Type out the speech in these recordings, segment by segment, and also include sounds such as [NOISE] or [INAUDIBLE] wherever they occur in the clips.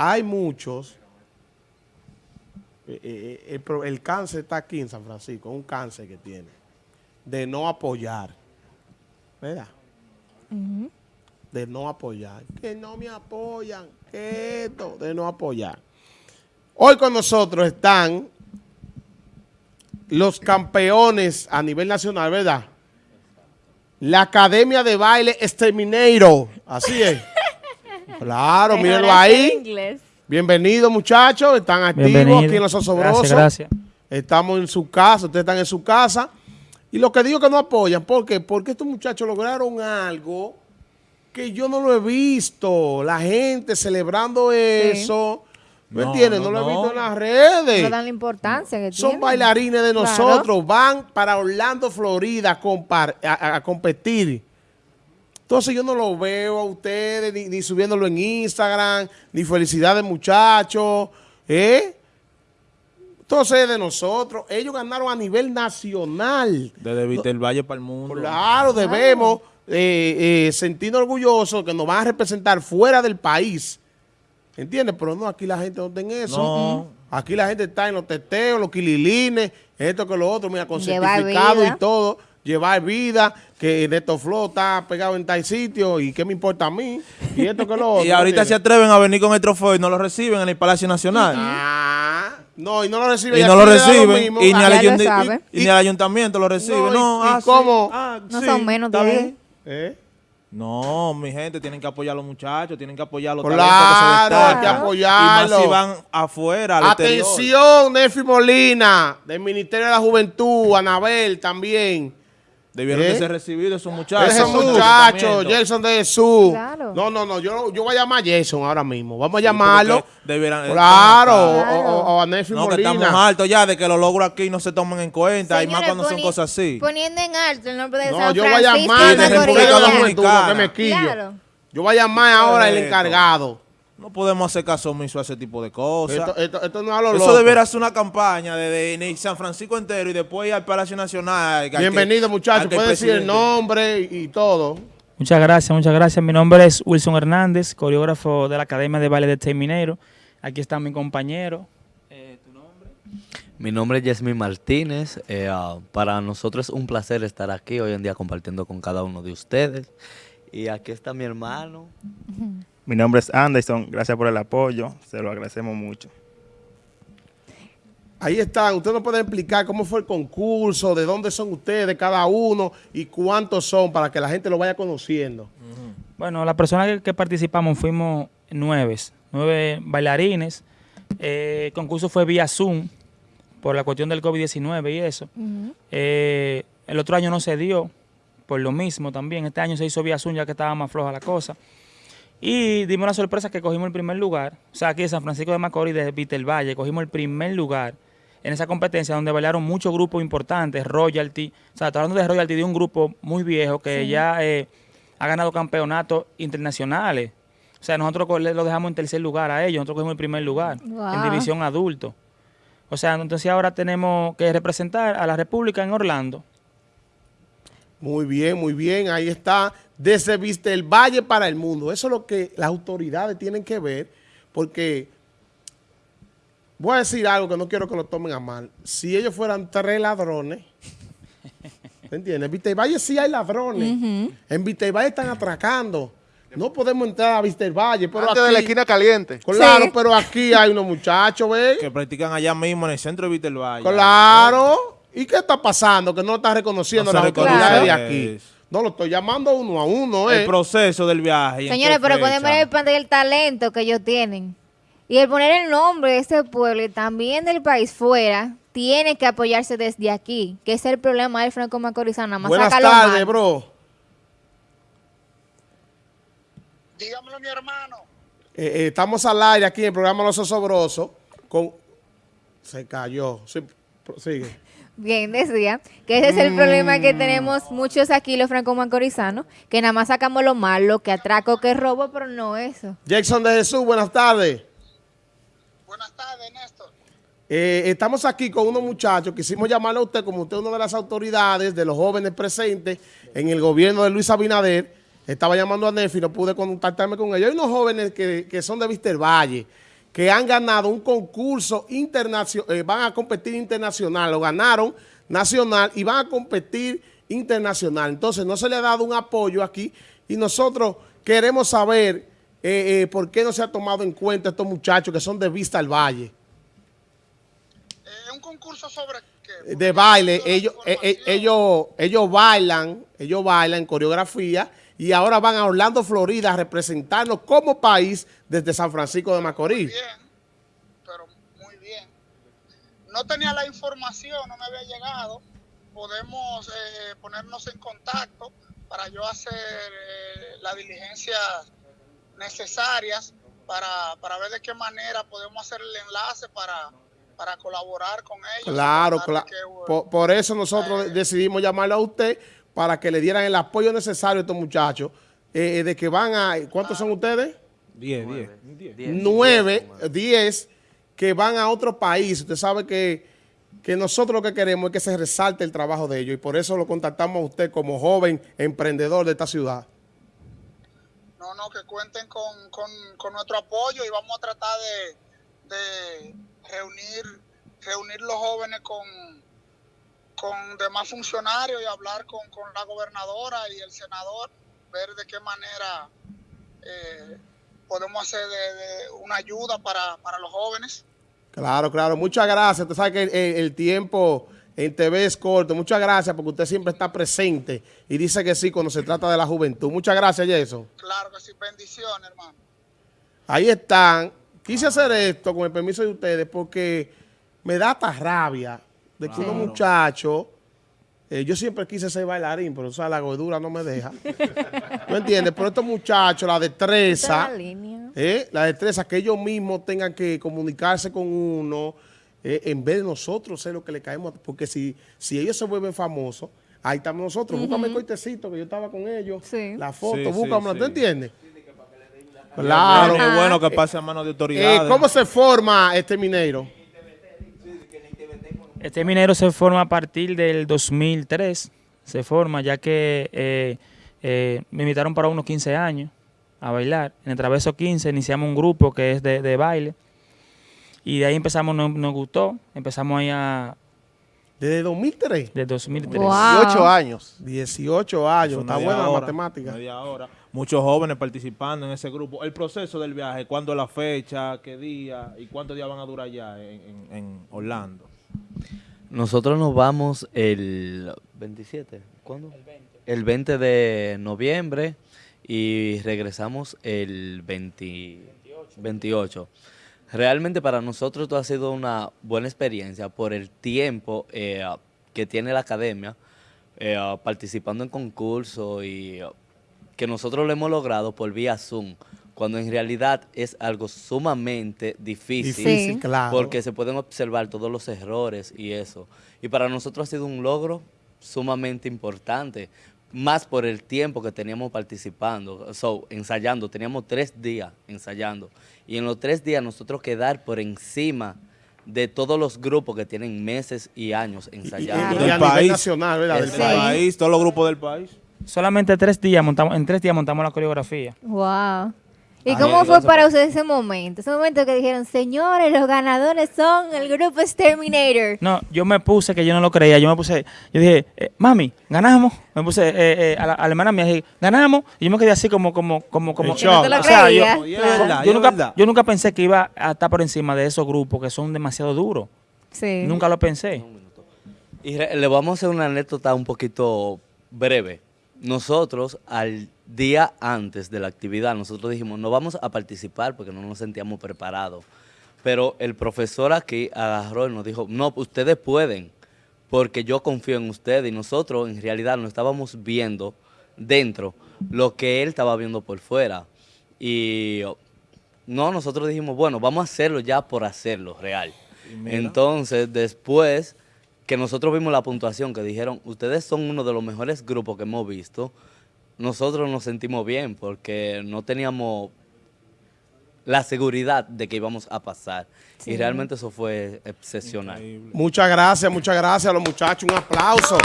hay muchos, eh, eh, el, cáncer está aquí en San Francisco, un cáncer que tiene, de no apoyar, ¿verdad? De no apoyar, que no me apoyan, que esto, de no apoyar. Hoy con nosotros están los campeones a nivel nacional, ¿verdad? La Academia de Baile Exterminator, así es. [LAUGHS] Claro, mírenlo ahí. Inglés. Bienvenidos muchachos, están activos Bienvenido. aquí en Los Osobrosos. Gracias, gracias. Estamos en su casa, ustedes están en su casa. Y lo que digo que no apoyan, ¿por qué? Porque estos muchachos lograron algo que yo no lo he visto. La gente celebrando eso. ¿Me No, entiendes? no, No, lo he visto en las redes. No dan la importancia que Son bailarines de Claro. nosotros, van para Orlando, Florida a, compar- a- a- a competir. Entonces yo no lo veo a ustedes ni, ni subiéndolo en Instagram, ni felicidades muchachos, ¿eh? Entonces es de nosotros, ellos ganaron a nivel nacional. Desde Víctor Valle para el mundo. Claro, debemos eh, eh, sentirnos orgullosos que nos van a representar fuera del país. ¿Entiendes? Pero no, aquí la gente no está en eso. No. Aquí la gente está en los teteos, los quililines, esto que lo otro, mira, con Llevar certificado vida. y todo. Llevar vida, que Neto Flow está pegado en tal sitio y qué me importa a mí. Y esto que lo [LAUGHS] otro. Y ahorita se atreven a venir con el trofeo y no lo reciben en el Palacio Nacional. Ah, no, y no lo recibe. Y y no lo reciben. mismo. Y ni, al ya lo ayunt- sabe. y- y ni al ayuntamiento lo recibe. No, No, y- y ah, sí, cómo? ah, No sí, son menos de. ¿Eh? No, mi gente, tienen que apoyar a los muchachos, tienen que apoyar a los Claro, talentos que se hay destacan. que apoyarlo. Y más si van afuera, al. Atención, Nefi Molina, del Ministerio de la Juventud, Anabel también. Debieron ¿Eh? de ser recibidos esos muchachos. Esos muchachos. Jason de Jesús. Claro. No, no, no, yo, yo voy a llamar a Jason ahora mismo. Vamos a Sí, llamarlo. debieran- Claro, o, Claro. o- o a Nefi No, que estamos Molina. altos ya de que los logros aquí no se tomen en cuenta. y más cuando son cosas así. Poniendo en alto el nombre de No, San yo voy a llamar y de al República Dominicana. que me quillo. Claro. Yo voy a llamar ahora el Esto. encargado. No podemos hacer caso omiso a ese tipo de cosas. Esto, esto, esto no es a lo Eso loco. debería ser una campaña de, de San Francisco entero y después ir al Palacio Nacional. Bienvenido, muchachos. que Puede decir el nombre y, y todo. Muchas gracias, muchas gracias. Mi nombre es Wilson Hernández, coreógrafo de la Academia de Baile de Terminero. Aquí está mi compañero. Eh, ¿Tu nombre? Mi nombre es Yasmin Martínez. Eh, ah, para nosotros es un placer estar aquí hoy en día compartiendo con cada uno de ustedes. Y aquí está mi hermano. [LAUGHS] Mi nombre es Anderson, gracias por el apoyo, se lo agradecemos mucho. Ahí están. Usted nos puede explicar cómo fue el concurso, de dónde son ustedes, cada uno, y cuántos son, para que la gente lo vaya conociendo. Bueno, las personas que, que participamos fuimos nueve, nueve bailarines. Eh, el concurso fue vía Zoom por la cuestión del COVID-19 y eso. Eh, el otro año no se dio por lo mismo también. Este año se hizo vía Zoom ya que estaba más floja la cosa. Y dimos la sorpresa que cogimos el primer lugar. O sea, aquí de San Francisco de Macorís, de Vitel Valle, cogimos el primer lugar en esa competencia donde bailaron muchos grupos importantes, Royalty. O sea, estoy hablando de Royalty de un grupo muy viejo que ya eh, ha ganado campeonatos internacionales. O sea, nosotros lo dejamos en tercer lugar a ellos, nosotros cogimos el primer lugar en división adulto. O sea, entonces ahora tenemos que representar a la República en Orlando. Muy bien, muy bien. Ahí está. Desde Vista el Valle para el mundo. Eso es lo que las autoridades tienen que ver, porque voy a decir algo que no quiero que lo tomen a mal. Si ellos fueran tres ladrones, ¿me entiendes? En Vista el Valle sí hay ladrones. En Vista el Valle están atracando. No podemos entrar a Vista el Valle, pero Antes de la esquina caliente. Claro, Sí. pero aquí hay unos muchachos, ¿ves? Que practican allá mismo en el centro de Víctor Valle. Claro. ¿Y qué está pasando? Que no lo está reconociendo No las autoridades de aquí. No, lo estoy llamando uno a uno, ¿eh? El proceso del viaje. Señores, pero pueden ver el pantalla el talento que ellos tienen. Y el poner el nombre de ese pueblo y también del país fuera, tiene que apoyarse desde aquí, que ese es el problema del Franco Macorizano. Más Buenas tardes, bro. Dígamelo, mi hermano. Eh, eh, estamos al aire aquí en el programa Los Osobrosos. Con... Se cayó. Sí, sigue. [LAUGHS] Bien, decía que ese es el problema que tenemos muchos aquí, los franco macorizanos, que nada más sacamos lo malo, que atraco, que robo, pero no eso. Jackson de Jesús, buenas tardes. Buenas tardes, Néstor. Eh, estamos aquí con unos muchachos. Quisimos llamarle a usted como usted es una de las autoridades de los jóvenes presentes en el gobierno de Luis Abinader. Estaba llamando a Nefi, no pude contactarme con ellos. Hay unos jóvenes que, que son de Víster Valle, que han ganado un concurso internacional, van a competir internacional, lo ganaron nacional y van a competir internacional. Entonces no se le ha dado un apoyo aquí y nosotros queremos saber eh, eh, por qué no se ha tomado en cuenta estos muchachos que son de Vista al Valle. Eh, un concurso sobre qué? de baile, ellos, eh, eh, ellos, ellos bailan, ellos bailan coreografía y ahora van a Orlando, Florida a representarnos como país desde San Francisco de Macorís. Bien, pero muy bien. No tenía la información, no me había llegado. Podemos eh, ponernos en contacto para yo hacer eh, las diligencias necesarias para, para ver de qué manera podemos hacer el enlace para, para colaborar con ellos. Claro, claro. que, Por, por eso nosotros decidimos llamarlo a usted para que le dieran el apoyo necesario a estos muchachos, eh, de que van a, ¿cuántos son ustedes? 10, 10. Diez. nueve, Diez, como- diez que van a otro país. Usted sabe que, que nosotros lo que queremos es que se resalte el trabajo de ellos y por eso lo contactamos a usted como joven emprendedor de esta ciudad. No, no, que cuenten con, con, con nuestro apoyo y vamos a tratar de, de reunir, reunir los jóvenes con, con demás funcionarios y hablar con, con la gobernadora y el senador, ver de qué manera eh, podemos hacer de, de una ayuda para, para los jóvenes. Claro, claro. Muchas gracias. Usted sabe que el, el- el tiempo en TV es corto. Muchas gracias porque usted siempre está presente y dice que sí cuando se trata de la juventud. Muchas gracias, Jason. Claro que sí, bendiciones, hermano. Ahí están. Quise hacer esto con el permiso de ustedes porque me da hasta rabia de que unos muchachos, eh, yo siempre quise ser bailarín, pero o sea, la gordura no me deja. ¿No entiendes? Pero estos muchachos, la destreza, eh, la destreza, que ellos mismos tengan que comunicarse con uno, eh, en vez de nosotros ser lo que le caemos. Porque si, si ellos se vuelven famosos, ahí estamos nosotros. Búscame el coitecito que yo estaba con ellos, Sí. la foto, Sí, ¿tú sí. entiendes? Claro. Es bueno que pase a manos de Eh, autoridades. ¿Cómo se forma este minero? Este minero se forma a partir del 2003, se forma ya que eh, eh, me invitaron para unos 15 años a bailar. En el Traveso 15 iniciamos un grupo que es de, de baile y de ahí empezamos, nos, nos gustó, empezamos ahí a, Desde 2003. de 2003. Wow. 18 años. 18 años. Eso Está buena la matemática. media hora. Muchos jóvenes participando en ese grupo. El proceso del viaje, cuándo es la fecha, qué día y cuántos días van a durar ya en, en- en Orlando. Nosotros nos vamos el 27, ¿cuándo? El 20. de noviembre y regresamos el 20 28. Realmente para nosotros esto ha sido una buena experiencia por el tiempo eh, que tiene la academia eh, participando en concursos y que nosotros lo hemos logrado por vía Zoom, cuando en realidad es algo sumamente difícil. Difícil, Sí. claro. Porque se pueden observar todos los errores y eso. Y para nosotros ha sido un logro sumamente importante, más por el tiempo que teníamos participando, so, ensayando. Teníamos tres días ensayando. Y en los tres días nosotros quedar por encima de todos los grupos que tienen meses y años Y, y- ensayando. y nivel país. nacional, ¿verdad? Del Sí. país, todos los grupos del país. Solamente tres días montamos, en tres días montamos la coreografía. Wow. ¿Y Ah, cómo fue para ustedes ese momento? Ese momento que dijeron, señores, los ganadores son el grupo Exterminator. No, yo me puse que yo no lo creía. Yo me puse, yo dije, eh, mami, ganamos. Me puse eh, eh, a, la, a la hermana mía, dije, ganamos. Y yo me quedé así como, como, como, como. Te lo O sea, yo- Claro. nunca, yo nunca pensé que iba a estar por encima de esos grupos que son demasiado duros. Sí. Nunca lo pensé. Y le vamos a hacer una anécdota un poquito breve. Nosotros, al día antes de la actividad, nosotros dijimos, no vamos a participar porque no nos sentíamos preparados. Pero el profesor aquí agarró y nos dijo, no, ustedes pueden, porque yo confío en ustedes. Y nosotros, en realidad, no estábamos viendo dentro lo que él estaba viendo por fuera. Y no, nosotros dijimos, bueno, vamos a hacerlo ya por hacerlo, real. Entonces, después que nosotros vimos la puntuación, que dijeron, ustedes son uno de los mejores grupos que hemos visto, nosotros nos sentimos bien porque no teníamos la seguridad de que íbamos a pasar. Sí. Y realmente eso fue excepcional. Muchas gracias, muchas gracias a los muchachos. Un aplauso.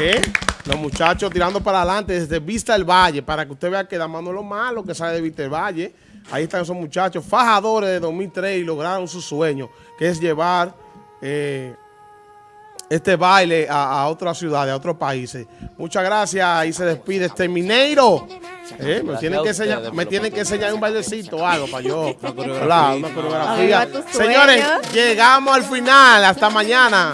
¿Eh? Los muchachos tirando para adelante desde Vista del Valle, para que usted vea que Damano es lo malo que sale de Vista del Valle. Ahí están esos muchachos, fajadores de 2003 y lograron su sueño, que es llevar eh, este baile a, a otras ciudades, a otros países. Muchas gracias. Ahí se despide este Mineiro. Eh, me, tienen que enseñar, me tienen que enseñar un bailecito o algo para yo. coreografía. Claro, una coreografía. Señores, llegamos al final. Hasta mañana.